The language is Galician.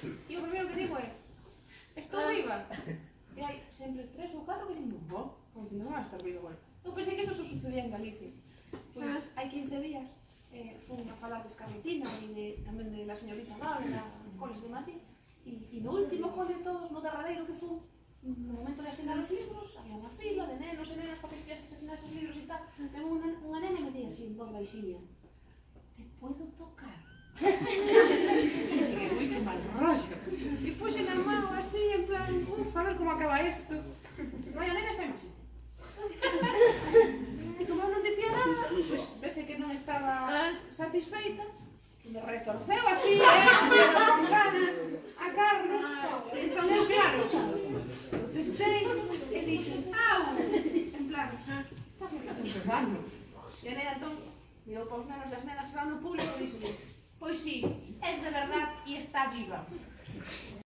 E o primeiro que digo é, estou viva. Ah. E hai sempre tres ou catro que dicen, bo, como dicendo, non estar viva, bueno. Eu pensei que eso só sucedía en Galicia. Pois hai 15 días eh, fun a falar de Escarletina e de, tamén de la señorita Laura, mm. Coles de Madrid, e, e no último cole de todos, no derradeiro que fun, no momento de asinar os libros, había unha fila de nenos e nenas para que se asesinar esos libros e tal. E unha, unha nena me día así, en voz baixinha, te puedo tocar? isto. Vai, a nena femche. E como eu non dicía nada, pues, vese que non estaba ah. satisfeita, me retorceu así, eh, a carne. Entón, eu, claro, protestei e dixen, au, en plan, ah, estás me facendo dano. E a nena, entón, mirou para os nenos e as nenas que estaban no público e dixen, pois sí, es de verdad e está viva.